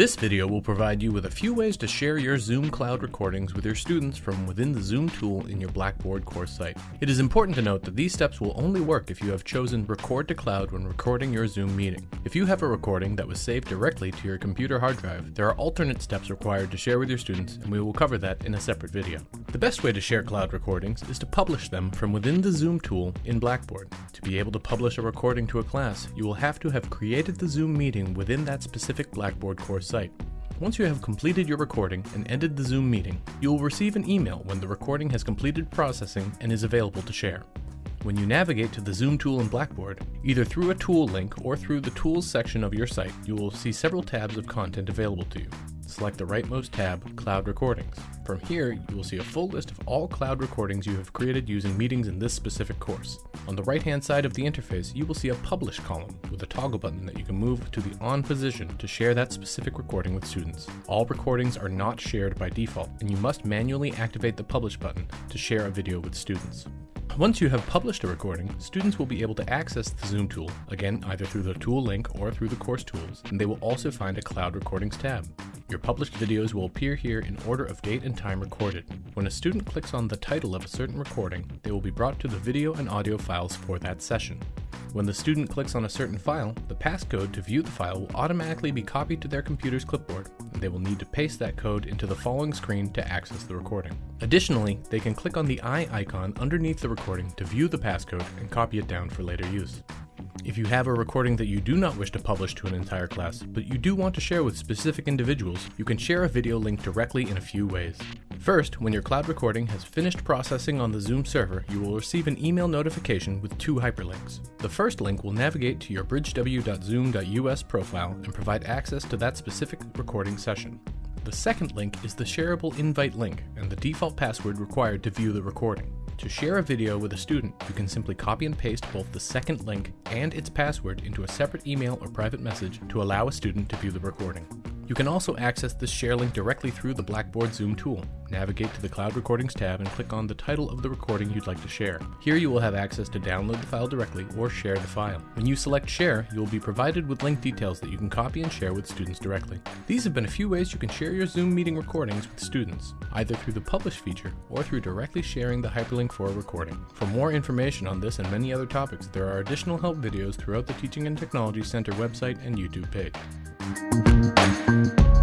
This video will provide you with a few ways to share your Zoom Cloud recordings with your students from within the Zoom tool in your Blackboard course site. It is important to note that these steps will only work if you have chosen Record to Cloud when recording your Zoom meeting. If you have a recording that was saved directly to your computer hard drive, there are alternate steps required to share with your students and we will cover that in a separate video. The best way to share cloud recordings is to publish them from within the Zoom tool in Blackboard. To be able to publish a recording to a class, you will have to have created the Zoom meeting within that specific Blackboard course site. Once you have completed your recording and ended the Zoom meeting, you will receive an email when the recording has completed processing and is available to share. When you navigate to the Zoom tool in Blackboard, either through a tool link or through the Tools section of your site, you will see several tabs of content available to you. Select the rightmost tab, Cloud Recordings. From here, you will see a full list of all cloud recordings you have created using meetings in this specific course. On the right-hand side of the interface, you will see a Publish column with a toggle button that you can move to the On position to share that specific recording with students. All recordings are not shared by default, and you must manually activate the Publish button to share a video with students. Once you have published a recording, students will be able to access the Zoom tool, again either through the tool link or through the course tools, and they will also find a Cloud Recordings tab. Your published videos will appear here in order of date and time recorded. When a student clicks on the title of a certain recording, they will be brought to the video and audio files for that session. When the student clicks on a certain file, the passcode to view the file will automatically be copied to their computer's clipboard, and they will need to paste that code into the following screen to access the recording. Additionally, they can click on the eye icon underneath the recording to view the passcode and copy it down for later use. If you have a recording that you do not wish to publish to an entire class, but you do want to share with specific individuals, you can share a video link directly in a few ways. First, when your cloud recording has finished processing on the Zoom server, you will receive an email notification with two hyperlinks. The first link will navigate to your bridgew.zoom.us profile and provide access to that specific recording session. The second link is the shareable invite link and the default password required to view the recording. To share a video with a student, you can simply copy and paste both the second link and its password into a separate email or private message to allow a student to view the recording. You can also access this share link directly through the Blackboard Zoom tool. Navigate to the Cloud Recordings tab and click on the title of the recording you'd like to share. Here you will have access to download the file directly or share the file. When you select Share, you will be provided with link details that you can copy and share with students directly. These have been a few ways you can share your Zoom meeting recordings with students, either through the Publish feature or through directly sharing the hyperlink for a recording. For more information on this and many other topics, there are additional help videos throughout the Teaching and Technology Center website and YouTube page. Thank you.